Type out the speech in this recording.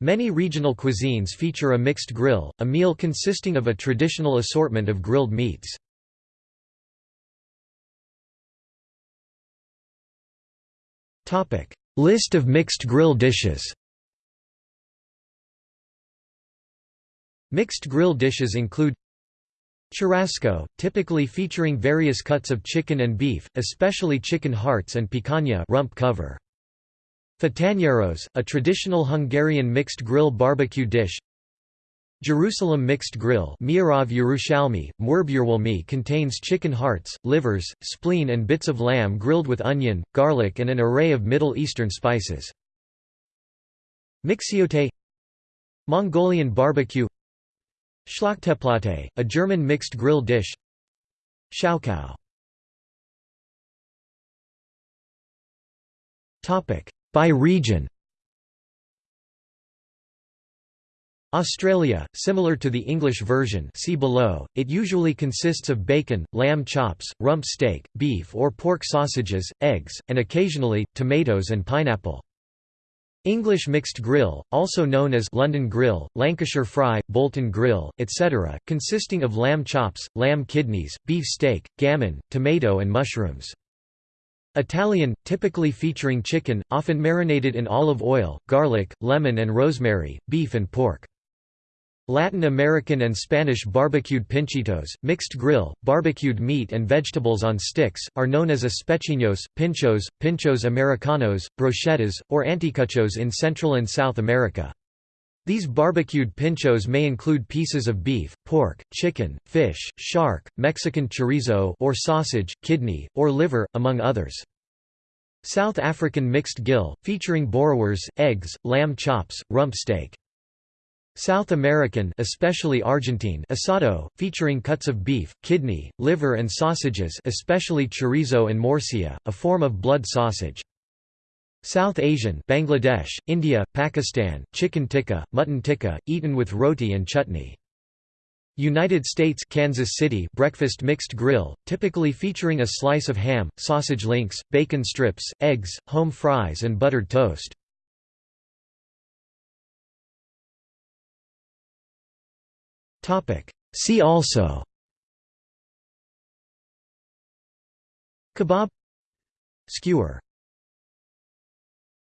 Many regional cuisines feature a mixed grill, a meal consisting of a traditional assortment of grilled meats. List of mixed grill dishes Mixed grill dishes include Churrasco, typically featuring various cuts of chicken and beef, especially chicken hearts and picanha rump cover. Fatanyeros, a traditional Hungarian mixed grill barbecue dish. Jerusalem mixed grill Miarav Yerushalmi, Murbjerwalmi contains chicken hearts, livers, spleen and bits of lamb grilled with onion, garlic and an array of Middle Eastern spices. Mixiote Mongolian barbecue Schlachteplatte, a German mixed grill dish. Schaukow By region Australia, similar to the English version see below, it usually consists of bacon, lamb chops, rump steak, beef or pork sausages, eggs, and occasionally, tomatoes and pineapple. English mixed grill, also known as London grill, Lancashire fry, Bolton grill, etc., consisting of lamb chops, lamb kidneys, beef steak, gammon, tomato and mushrooms. Italian, typically featuring chicken, often marinated in olive oil, garlic, lemon and rosemary, beef and pork. Latin American and Spanish barbecued pinchitos, mixed grill, barbecued meat and vegetables on sticks, are known as espetinhos, pinchos, pinchos americanos, brochetas, or anticuchos in Central and South America. These barbecued pinchos may include pieces of beef, pork, chicken, fish, shark, Mexican chorizo or sausage, kidney, or liver, among others. South African mixed gill, featuring boerewors, eggs, lamb chops, rump steak. South American especially Argentine asado, featuring cuts of beef, kidney, liver and sausages especially chorizo and morcilla, a form of blood sausage. South Asian Bangladesh, India, Pakistan, chicken tikka, mutton tikka, eaten with roti and chutney. United States Kansas City breakfast mixed grill, typically featuring a slice of ham, sausage links, bacon strips, eggs, home fries and buttered toast. See also Kebab Skewer